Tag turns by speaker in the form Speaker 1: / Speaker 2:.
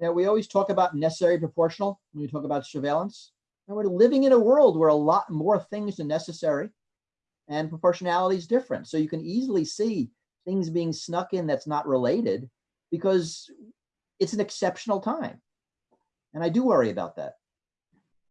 Speaker 1: Now, we always talk about necessary proportional when we talk about surveillance. And we're living in a world where a lot more things are necessary and proportionality is different. So you can easily see things being snuck in that's not related because it's an exceptional time. And I do worry about that.